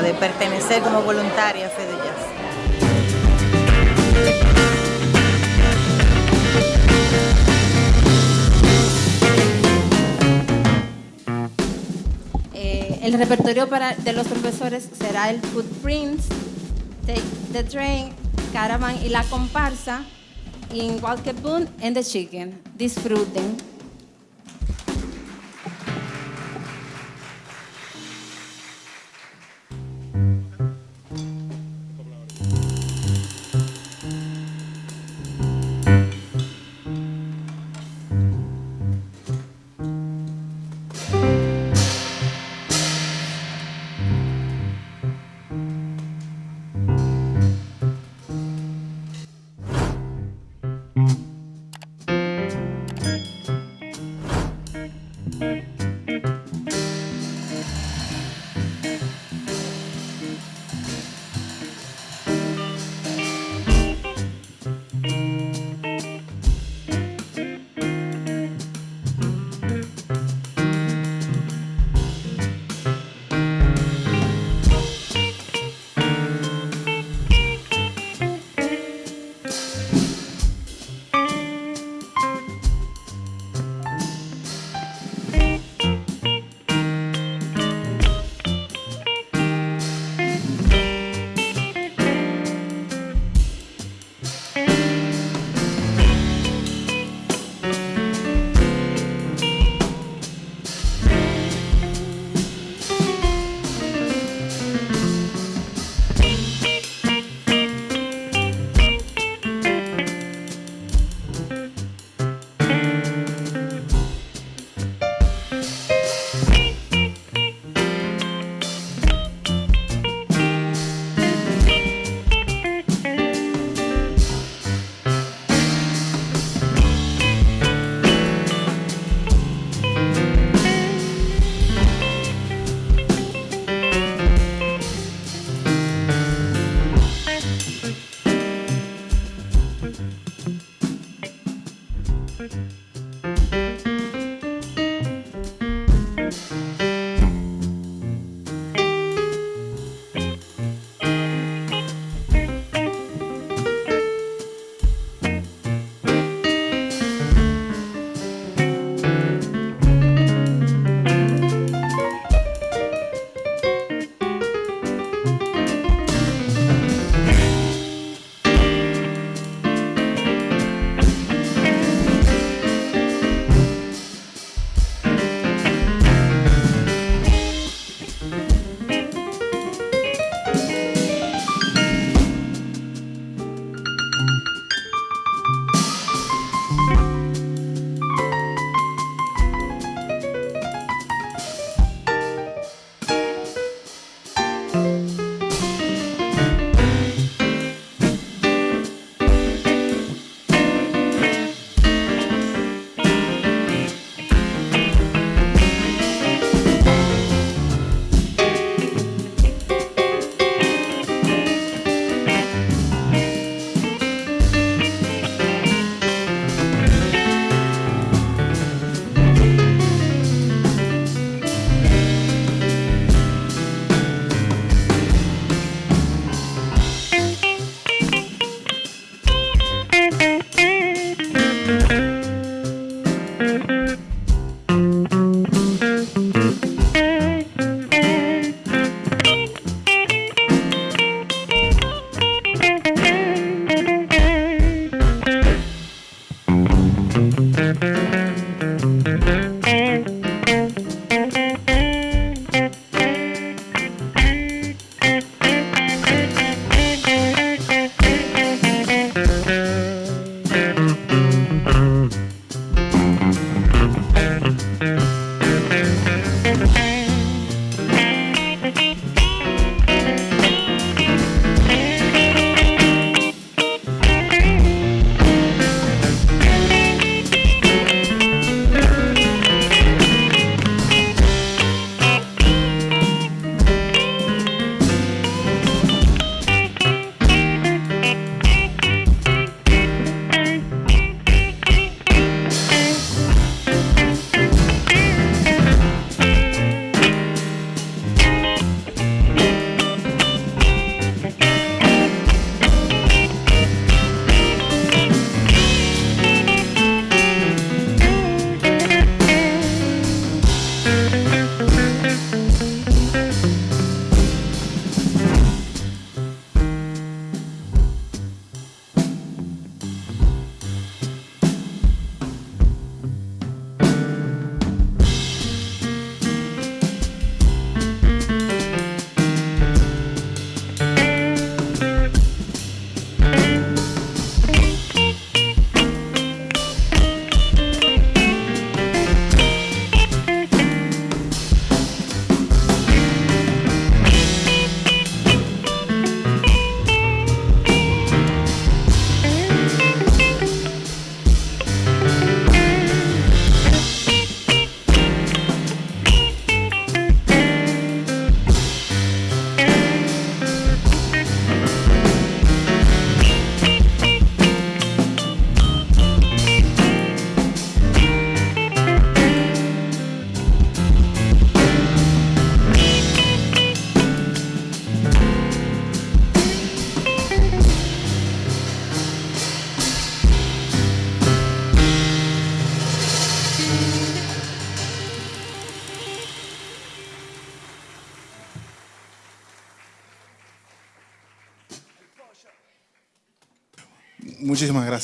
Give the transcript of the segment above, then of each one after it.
de pertenecer como voluntaria a Feduyas. Eh, el repertorio para, de los profesores será el Footprints, Take the Train, Caravan y la comparsa, in Walker Boone and the Chicken. Disfruten.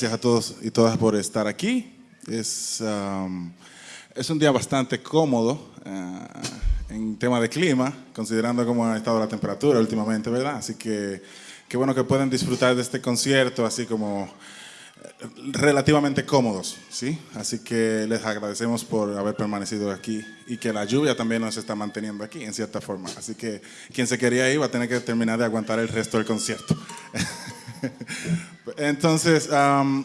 Gracias a todos y todas por estar aquí. Es, um, es un día bastante cómodo uh, en tema de clima, considerando cómo ha estado la temperatura últimamente, ¿verdad? Así que qué bueno que pueden disfrutar de este concierto así como relativamente cómodos, ¿sí? Así que les agradecemos por haber permanecido aquí y que la lluvia también nos está manteniendo aquí, en cierta forma. Así que quien se quería ir va a tener que terminar de aguantar el resto del concierto. Entonces,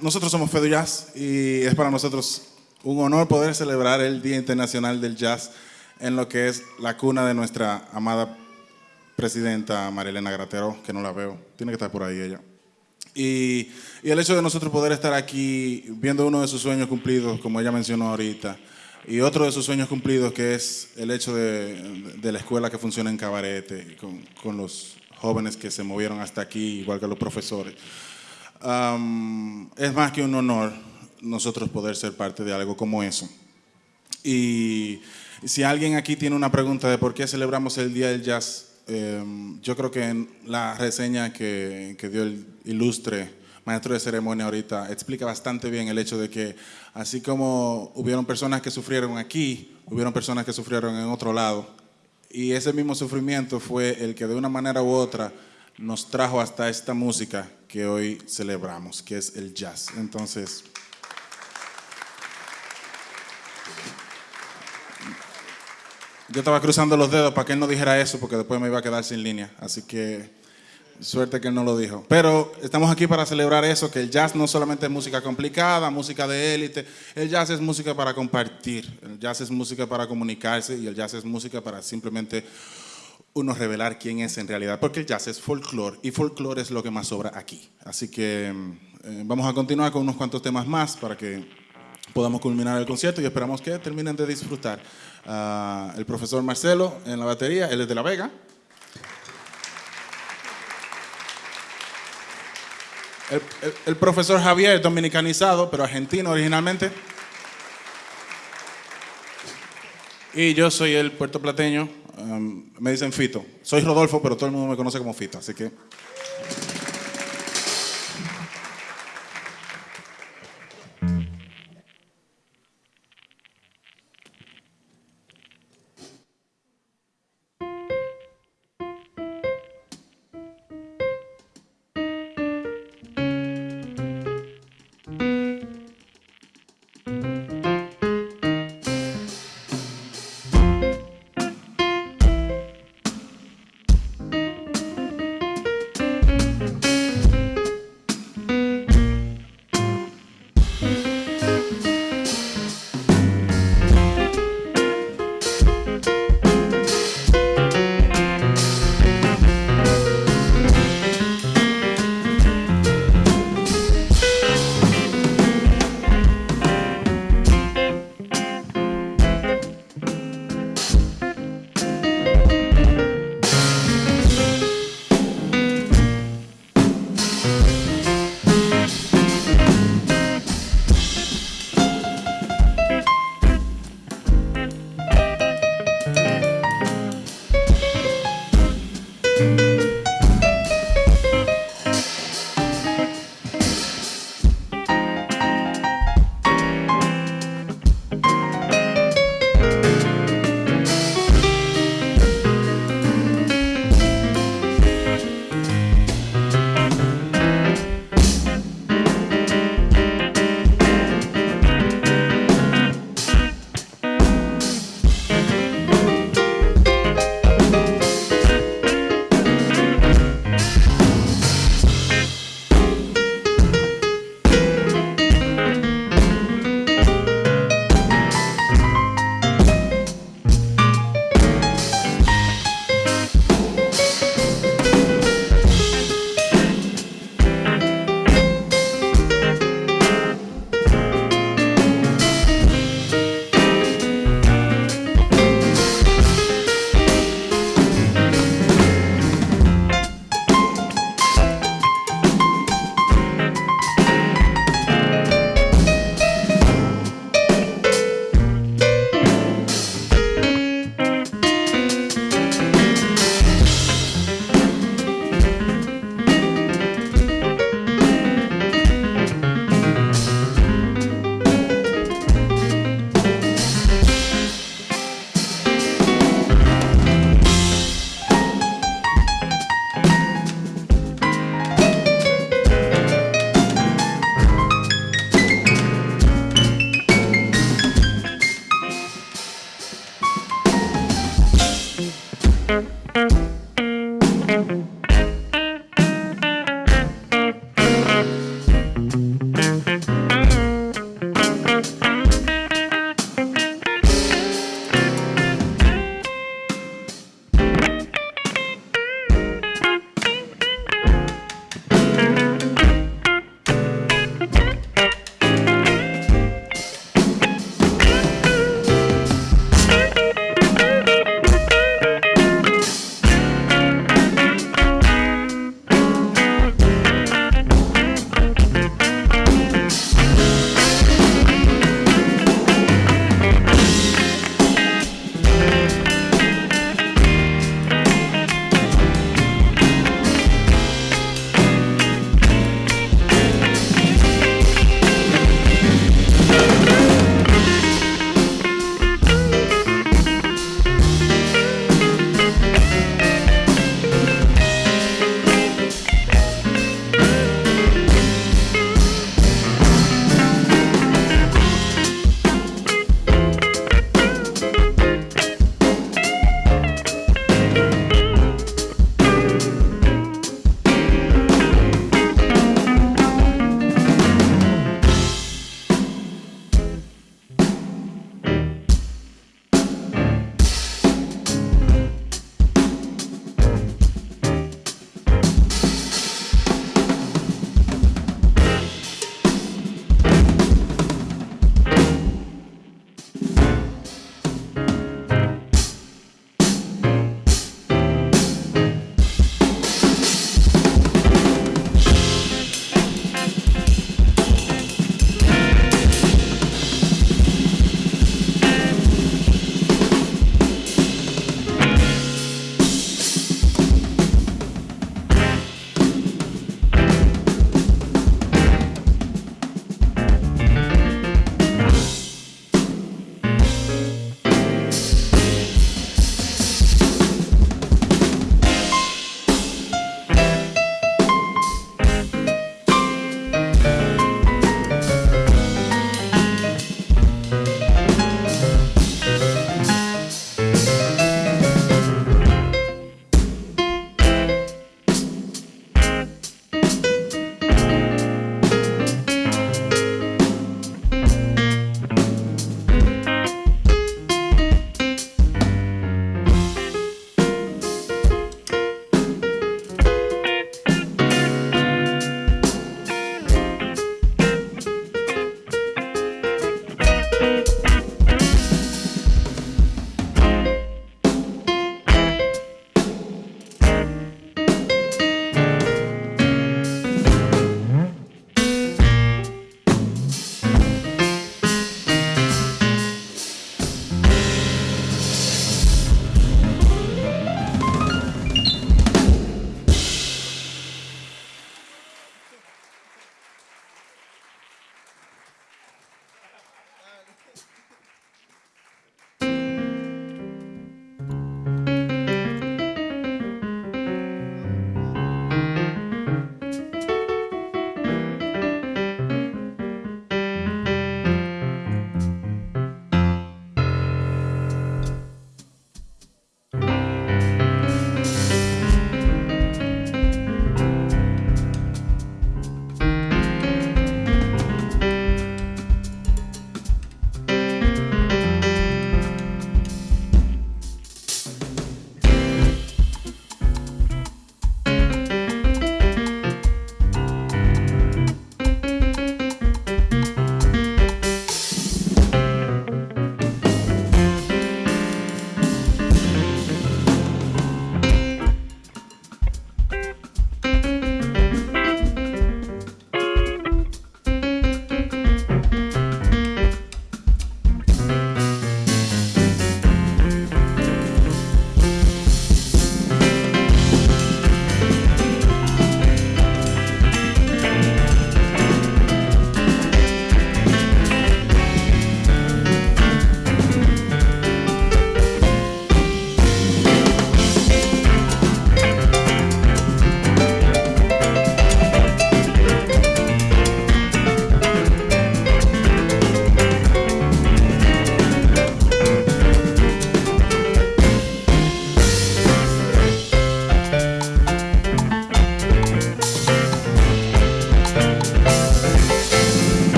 nosotros somos Fedo Jazz y es para nosotros un honor poder celebrar el Día Internacional del Jazz en lo que es la cuna de nuestra amada presidenta Marilena Gratero, que no la veo, tiene que estar por ahí ella. Y, el hecho de nosotros poder estar aquí viendo uno de sus sueños cumplidos, como ella mencionó ahorita, y otro de sus sueños cumplidos que es el hecho de, la escuela que funciona en Cabarete, con, con, los jóvenes que se movieron hasta aquí, igual que los profesores. Es más que un honor nosotros poder ser parte de algo como eso. Y si alguien aquí tiene una pregunta de por qué celebramos el Día del Jazz, Em, yo creo que en la reseña que, dio el ilustre maestro de ceremonia ahorita explica bastante bien el hecho de que así como hubieron personas que sufrieron aquí, hubieron personas que sufrieron en otro lado. Y ese mismo sufrimiento fue el que de una manera u otra nos trajo hasta esta música que hoy celebramos, que es el jazz. Entonces, Yo estaba cruzando los dedos para que él no dijera eso, porque después me iba a quedar sin línea. Así que suerte que él no lo dijo. Pero estamos aquí para celebrar eso, que el jazz no solamente es música complicada, música de élite. El jazz es música para compartir. El jazz es música para comunicarse y el jazz es música para simplemente uno revelar quién es en realidad. Porque el jazz es folclore y folclore es lo que más sobra aquí. Así que eh, vamos a continuar con unos cuantos temas más para que podamos culminar el concierto y esperamos que terminen de disfrutar. Ah, el profesor Marcelo en la batería, él es de La Vega. El, profesor Javier, dominicanizado, pero argentino originalmente. Y yo soy el puertoplateño, um, me dicen Fito. Soy Rodolfo, pero todo el mundo me conoce como Fito, así que...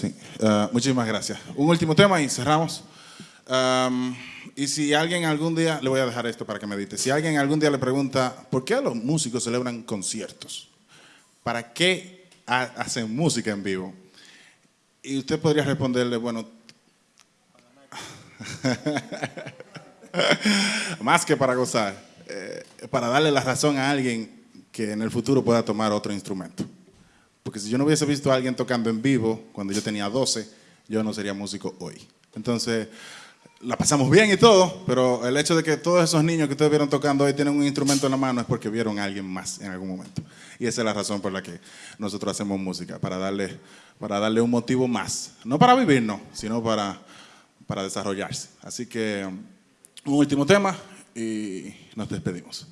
Sí, uh, muchísimas gracias. Un último tema y cerramos. Y si alguien algún día, le voy a dejar esto para que medite, si alguien algún día le pregunta, ¿por qué los músicos celebran conciertos? ¿Para qué hacen música en vivo? Y usted podría responderle, bueno, más que para gozar, eh, para darle la razón a alguien que en el futuro pueda tomar otro instrumento. Porque si yo no hubiese visto a alguien tocando en vivo cuando yo tenía 12, yo no sería músico hoy. Entonces, la pasamos bien y todo, pero el hecho de que todos esos niños que ustedes vieron tocando hoy tienen un instrumento en la mano es porque vieron a alguien más en algún momento. Y esa es la razón por la que nosotros hacemos música, para darle, para darle un motivo más. No para vivir, no, sino para, para desarrollarse. Así que un último tema y nos despedimos.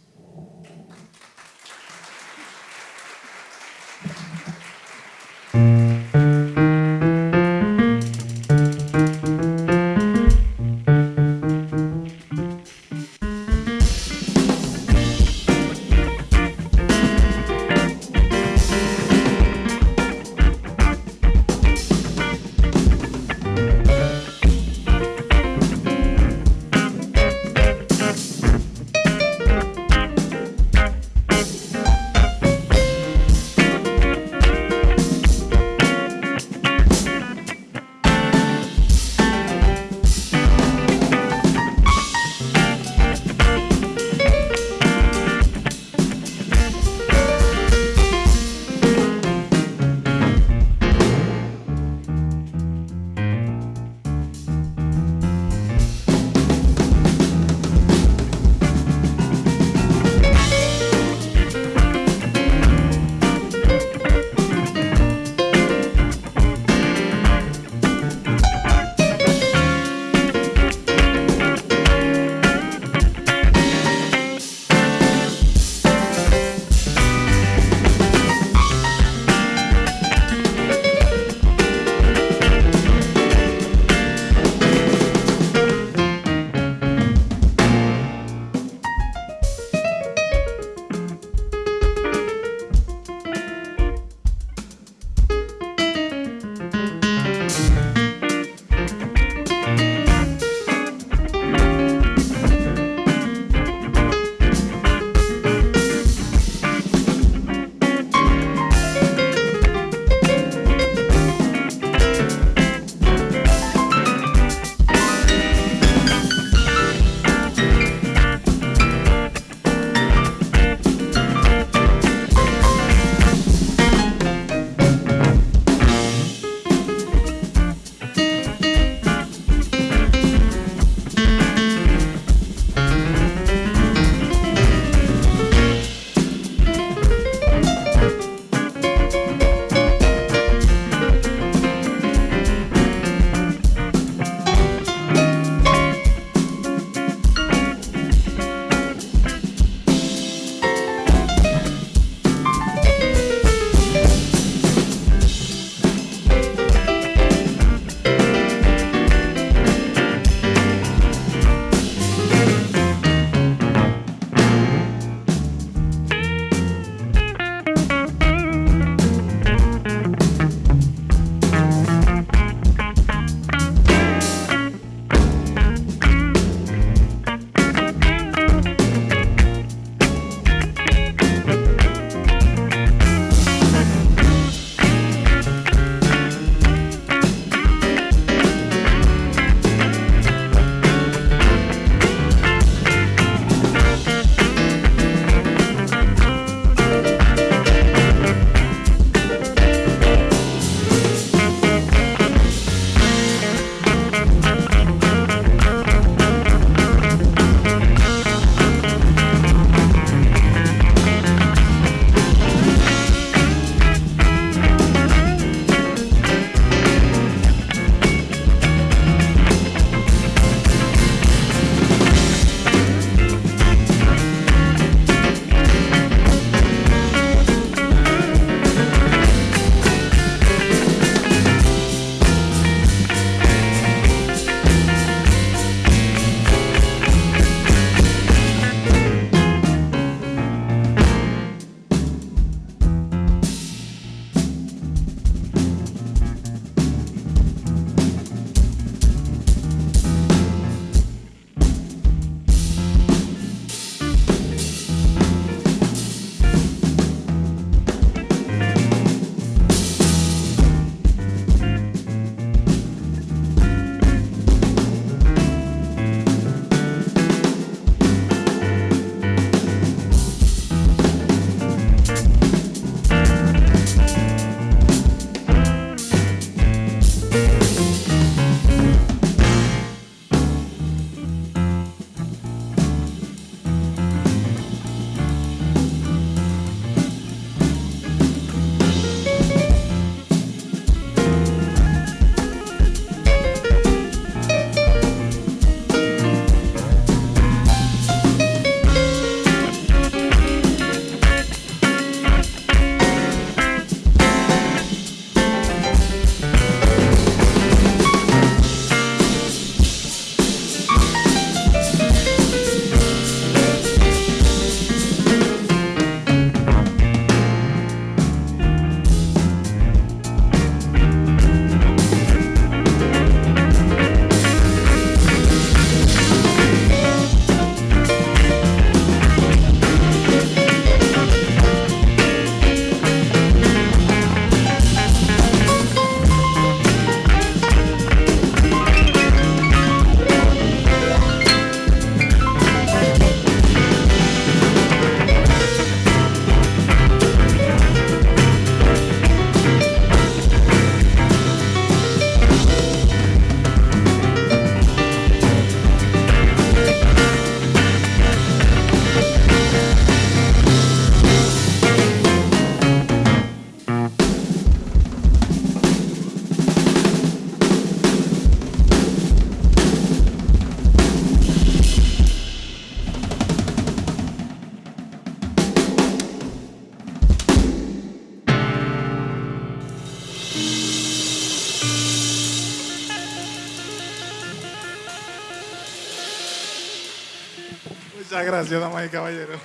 Muchas gracias, damas y caballeros.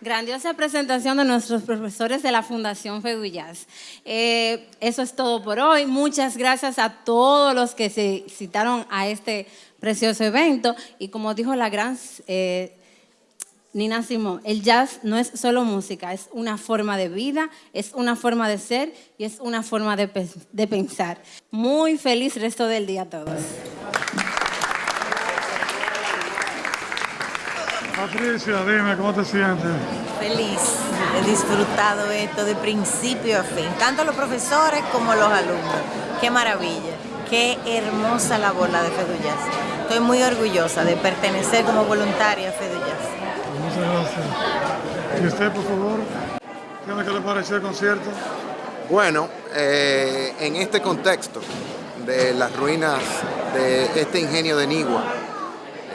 Grandiosa presentación de nuestros profesores de la Fundación Fegullas. Eh, eso es todo por hoy. Muchas gracias a todos los que se citaron a este precioso evento. Y como dijo la gran eh, Nina Simón, el jazz no es solo música, es una forma de vida, es una forma de ser y es una forma de, de pensar. Muy feliz resto del día a todos. Patricia, dime, ¿cómo te sientes? Feliz, he disfrutado esto de principio a fin, tanto los profesores como los alumnos. Qué maravilla, qué hermosa labor la de Feduyas. Estoy muy orgullosa de pertenecer como voluntaria a Feduyas. Muchas gracias. ¿Y usted, por favor? ¿Qué le pareció el concierto? Bueno, eh, en este contexto de las ruinas de este ingenio de Nigua,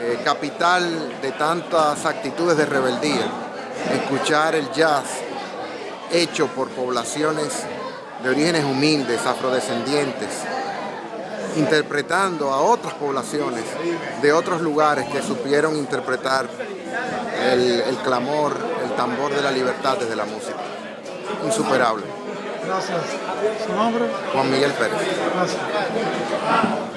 eh, capital de tantas actitudes de rebeldía, escuchar el jazz hecho por poblaciones de orígenes humildes, afrodescendientes, interpretando a otras poblaciones de otros lugares que supieron interpretar el, el clamor, el tambor de la libertad desde la música. Insuperable. Gracias. ¿Su nombre? Juan Miguel Pérez. Gracias.